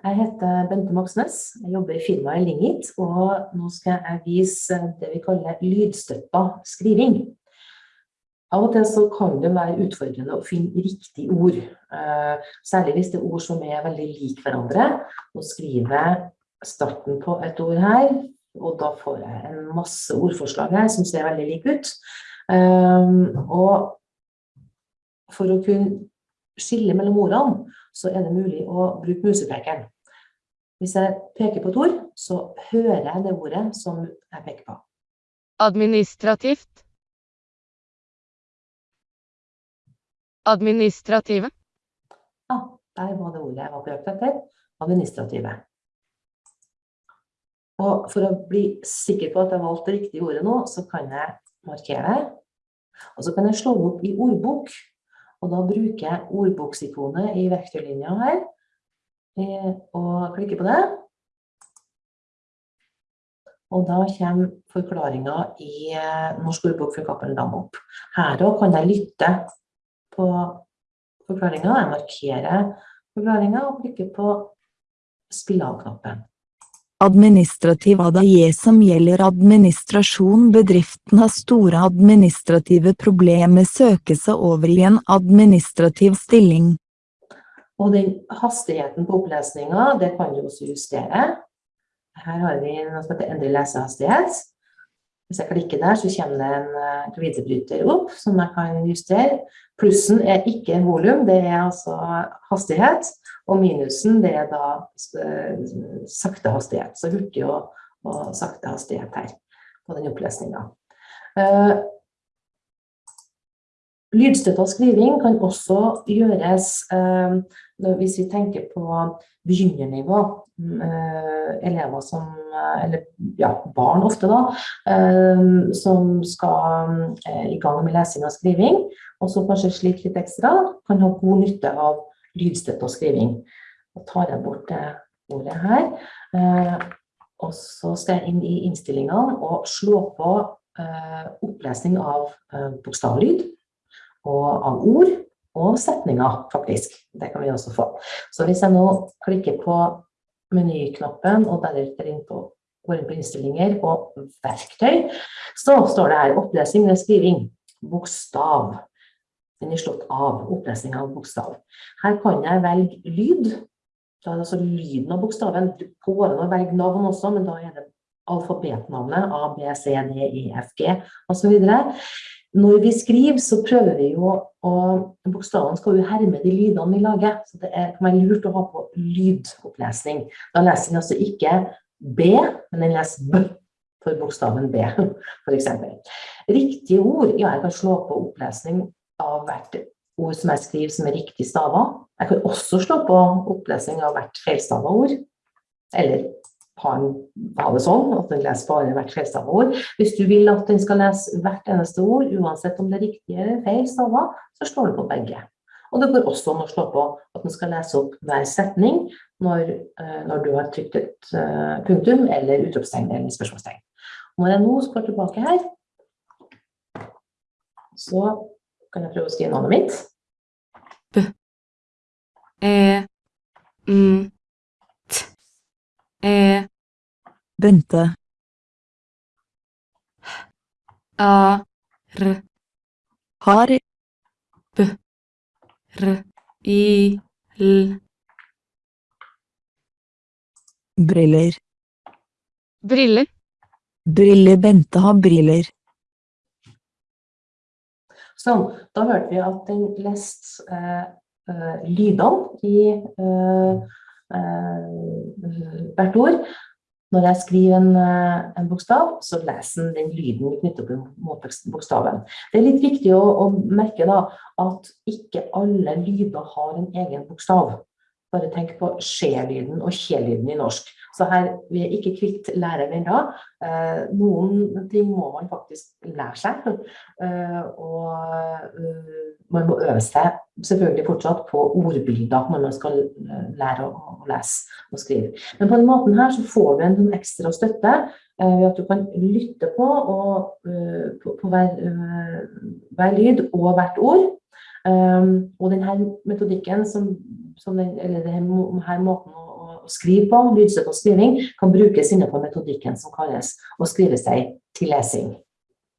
Jeg heter Bente Moxnes, jeg jobber i firmaet Lingit, og nå skal jeg vise det vi kaller lydstøtta skriving. Av og til så kan det være utfordrende å finne riktig ord, eh, særlig hvis det er ord som er veldig like hverandre. Nå skriver starten på et ord her, og da får jeg en masse ordforslag her som ser veldig like ut. Eh, og for å kunne skille mellom ordene, så er det mulig å bruke musepekeren. Hvis jeg peker på et ord, så hører jeg det ordet som jeg peker på. Administrativt. Administrative. Ja, der var det ordet jeg var på jakt etter. Administrative. Og for å bli sikker på at jeg valgte det riktige ordet nå, så kan jeg markere. Og så kan jeg slå opp i ordbok. Og da bruker jeg ordboksikonet i verktøylinja her. Eh, og klikker på det. Og da kommer forklaringen i eh, Norsk ordbok for Cappelen opp. Her kan jeg lytte på forklaringen. Jeg markerer forklaringen og klikker på spill av-knappen. Administrativ ADAE som gjelder administrasjon Bedriften har store administrative problemer søke seg over i en administrativ stilling. Og den hastigheten på opplesningen, det kan vi også justere. Her har vi noe som heter endelig lesehastighet. Hvis jeg klikker der, så kommer det en glidebryter opp som jeg kan justere. Plussen er ikke volum, det er altså hastighet. Og minusen, det er da sakte hastighet. Så hurtig og, og sakte hastighet her på den opplesningen. Lydstøtta skriving kan også gjøres hvis vi tenker på begynnernivå. Elever som, eller ja, barn ofte da, som skal i gang med lesing og skriving, og som kanskje sliter litt ekstra, kan ha god nytte av lydstøtte og skriving. Da tar jeg bort det ordet her. Og så skal jeg inn i innstillingene og slå på opplesning av bokstavlyd og av ord og setninger, faktisk. Det kan vi også få. Så hvis jeg nå klikker på menyknappen og deretter inn på, går inn på innstillinger og verktøy, så står det her opplesning eller skriving, bokstav. Den er slått av, opplesning av bokstav. Her kan jeg velge lyd. Da er det altså lyden av bokstaven. Du går an å velge navn også, men da er det alfabetnavnet A, B, C, D, E, F, G videre. Når vi skriver, så prøver vi jo å Bokstavene skal jo herme de lydene vi lager, så det er, kan være lurt å ha på lydopplesning. Da leser den altså ikke B, men den leser B for bokstaven B, eksempel. Riktige ord, ja, jeg kan slå på opplesning av hvert ord som jeg skriver som er riktig stavet. Jeg kan også slå på opplesning av hvert feilstava ord, eller ha, ha, det sånn at den leser bare hvert feilstavet ord. Hvis du vil at den skal lese hvert eneste ord, uansett om det er riktig eller feil stavet, så slår du på begge. Og det går også an å slå på at den skal lese opp hver setning når, når du har trykt et uh, punktum eller utropstegn eller spørsmålstegn. Når jeg nå går tilbake her, så kan jeg prøve å skrive navnet mitt. B. E. M. T. E. Bente. A. R. Har. B. R. I. L. Briller. Briller. Briller Bente har briller. Sånn, da hørte vi at den leste eh, eh, lydene i eh, hvert ord. Når jeg skriver en, en, bokstav, så leser den den lyden knyttet opp mot bokstaven. Det er litt viktig å, å merke da, at ikke alle lyder har en egen bokstav. Bare tenk på skje-lyden og kje-lyden i norsk. Så her, vi er ikke kvitt læreren ennå. Eh, noen ting må man faktisk lære seg. Eh, og uh, man må øve seg selvfølgelig fortsatt på ordbilder når man skal lære å, å lese og skrive. Men på den måten her så får du en sånn ekstra støtte ved at du kan lytte på, og, på, på hver, hver lyd og hvert ord. Og denne metodikken, som, som den, eller denne måten å, å, skrive på, lydstøtta skriving, kan brukes innenfor metodikken som kalles å skrive seg til lesing.